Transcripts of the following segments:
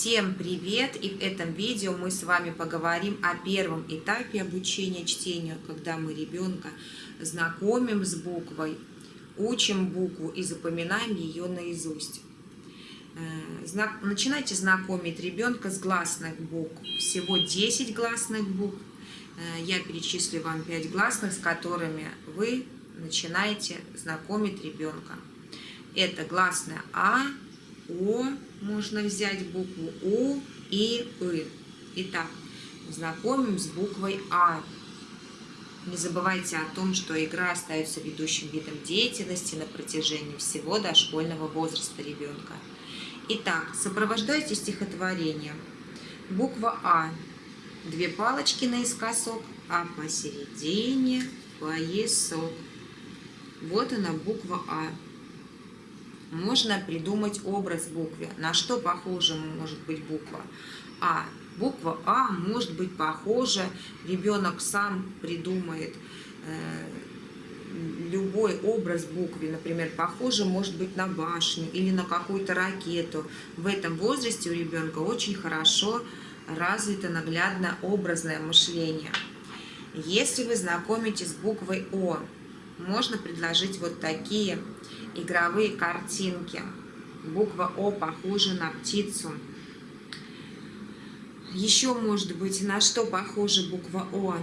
Всем привет! И в этом видео мы с вами поговорим о первом этапе обучения чтению, когда мы ребенка знакомим с буквой, учим букву и запоминаем ее наизусть. Э, начинайте знакомить ребенка с гласных букв. Всего 10 гласных букв. Э, я перечислю вам 5 гласных, с которыми вы начинаете знакомить ребенка. Это гласная А, О, можно взять букву У и И. Итак, знакомим с буквой А. Не забывайте о том, что игра остается ведущим видом деятельности на протяжении всего дошкольного возраста ребенка. Итак, сопровождайте стихотворение. Буква А. Две палочки наискосок, а посередине поясок. Вот она, буква А можно придумать образ буквы. На что похожа может быть буква А? Буква А может быть похожа, ребенок сам придумает э, любой образ буквы, например, похоже может быть на башню или на какую-то ракету. В этом возрасте у ребенка очень хорошо развито наглядно образное мышление. Если вы знакомитесь с буквой О, можно предложить вот такие игровые картинки. Буква О похожа на птицу. Еще может быть, на что похожа буква О?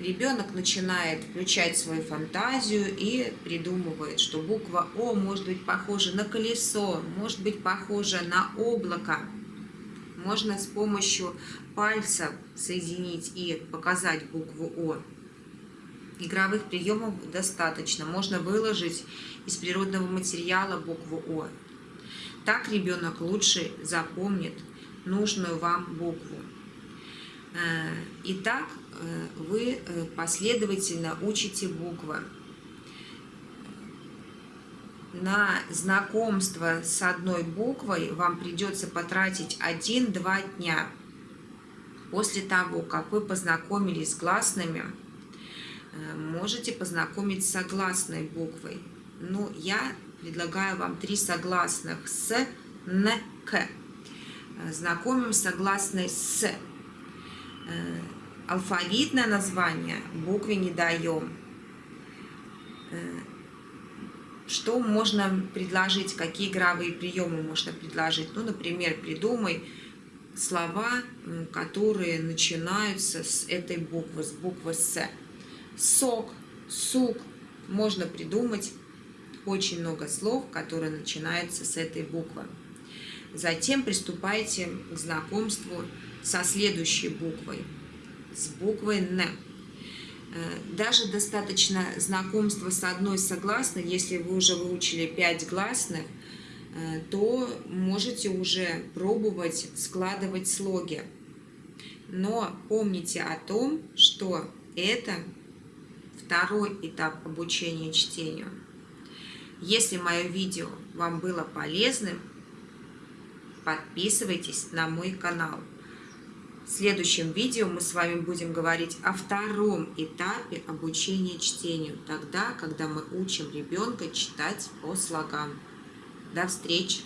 Ребенок начинает включать свою фантазию и придумывает, что буква О может быть похожа на колесо, может быть похожа на облако. Можно с помощью пальца соединить и показать букву О. Игровых приемов достаточно. Можно выложить из природного материала букву О. Так ребенок лучше запомнит нужную вам букву. Э, итак, э, вы э, последовательно учите буквы. На знакомство с одной буквой вам придется потратить 1-2 дня. После того, как вы познакомились с гласными, можете познакомить с согласной буквой. Ну, я предлагаю вам три согласных с, н, к. Э, знакомим согласной с. Э, алфавитное название букве не даем. Что можно предложить, какие игровые приемы можно предложить? Ну, например, придумай слова, которые начинаются с этой буквы, с буквы «С» сок, сук. Можно придумать очень много слов, которые начинаются с этой буквы. Затем приступайте к знакомству со следующей буквой, с буквой «Н». Э, даже достаточно знакомства с одной согласной, если вы уже выучили пять гласных, э, то можете уже пробовать складывать слоги. Но помните о том, что это второй этап обучения чтению. Если мое видео вам было полезным, подписывайтесь на мой канал. В следующем видео мы с вами будем говорить о втором этапе обучения чтению, тогда, когда мы учим ребенка читать по слогам. До встречи!